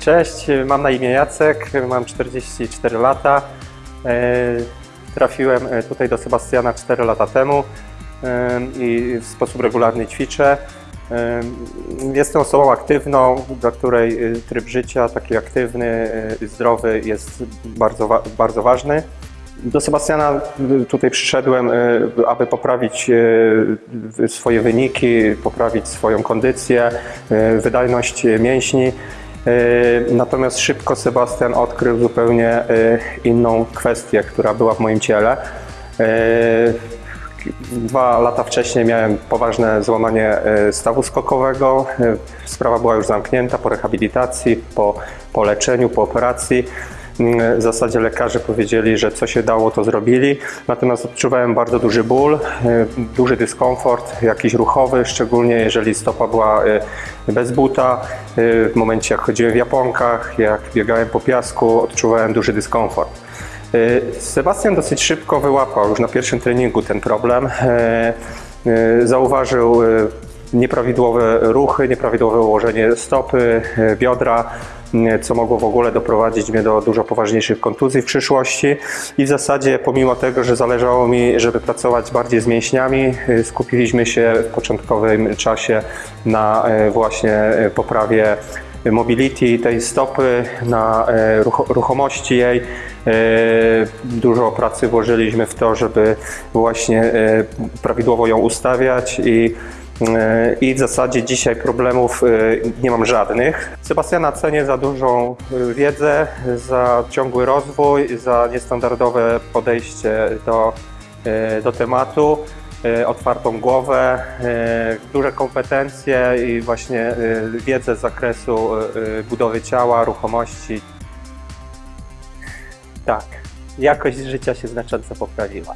Cześć, mam na imię Jacek, mam 44 lata. E, Trafiłem e, tutaj do Sebastiana 4 lata temu e, i w sposób regularny ćwiczę. Jestem osobą aktywną, dla której tryb życia taki aktywny, zdrowy jest bardzo, bardzo ważny. Do Sebastiana tutaj przyszedłem, aby poprawić swoje wyniki, poprawić swoją kondycję, wydajność mięśni. Y, Natomiast szybko Sebastian odkrył zupełnie y, inną kwestię, która była w moim ciele. Y, Dwa lata wcześniej miałem poważne złamanie stawu skokowego. Sprawa była już zamknięta po rehabilitacji, po, po leczeniu, po operacji. Mm, W zasadzie lekarze powiedzieli, że co się dało, to zrobili. Natomiast odczuwałem bardzo duży ból, y, duży dyskomfort, jakiś ruchowy, szczególnie jeżeli stopa była y, bez buta. Y, W momencie jak chodziłem w japonkach, jak biegałem po piasku, odczuwałem duży dyskomfort. Sebastian dosyć szybko wyłapał już na pierwszym treningu ten problem. Zauważył nieprawidłowe ruchy, nieprawidłowe ułożenie stopy, e, biodra, co mogło w ogóle doprowadzić mnie do dużo poważniejszych kontuzji w przyszłości. I w zasadzie, pomimo tego, że zależało mi, żeby pracować bardziej z mięśniami, e, skupiliśmy się w początkowym czasie na e, właśnie poprawie mobility tej stopy, na rucho- ruchomości jej. Dużo pracy włożyliśmy w to, żeby właśnie prawidłowo ją ustawiać i i w zasadzie dzisiaj problemów e, nie mam żadnych. Sebastiana cenię za dużą e, wiedzę, za ciągły rozwój, za niestandardowe podejście do, e, do tematu, e, otwartą głowę, e, duże kompetencje i właśnie e, wiedzę z zakresu e, e, budowy ciała, ruchomości. Tak, jakość życia się znacząco poprawiła.